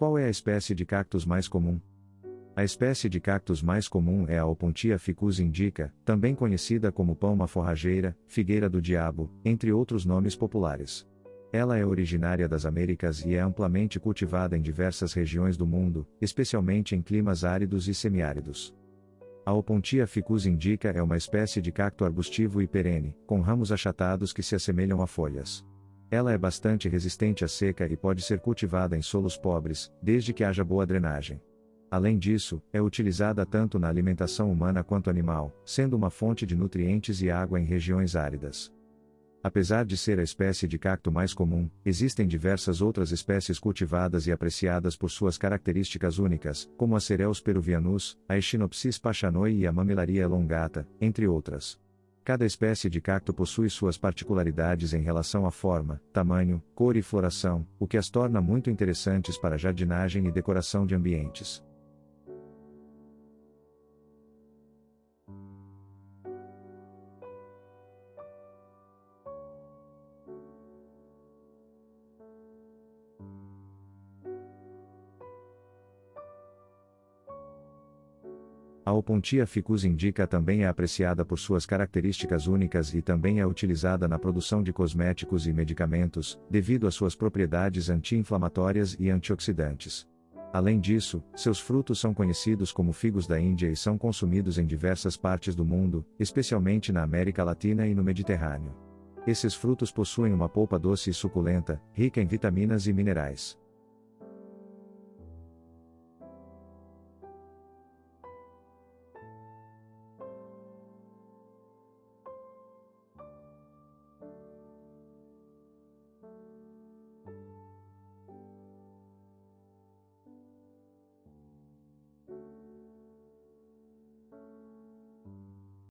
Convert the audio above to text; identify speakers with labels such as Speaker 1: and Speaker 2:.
Speaker 1: Qual é a espécie de cactus mais comum? A espécie de cactus mais comum é a Opuntia ficus indica, também conhecida como palma forrageira, figueira do diabo, entre outros nomes populares. Ela é originária das Américas e é amplamente cultivada em diversas regiões do mundo, especialmente em climas áridos e semiáridos. A Opuntia ficus indica é uma espécie de cacto arbustivo e perene, com ramos achatados que se assemelham a folhas. Ela é bastante resistente à seca e pode ser cultivada em solos pobres, desde que haja boa drenagem. Além disso, é utilizada tanto na alimentação humana quanto animal, sendo uma fonte de nutrientes e água em regiões áridas. Apesar de ser a espécie de cacto mais comum, existem diversas outras espécies cultivadas e apreciadas por suas características únicas, como a Cereus peruvianus, a Echinopsis pachanoi e a Mamilaria elongata, entre outras. Cada espécie de cacto possui suas particularidades em relação à forma, tamanho, cor e floração, o que as torna muito interessantes para jardinagem e decoração de ambientes. A Opuntia ficus indica também é apreciada por suas características únicas e também é utilizada na produção de cosméticos e medicamentos, devido às suas propriedades anti-inflamatórias e antioxidantes. Além disso, seus frutos são conhecidos como figos da Índia e são consumidos em diversas partes do mundo, especialmente na América Latina e no Mediterrâneo. Esses frutos possuem uma polpa doce e suculenta, rica em vitaminas e minerais.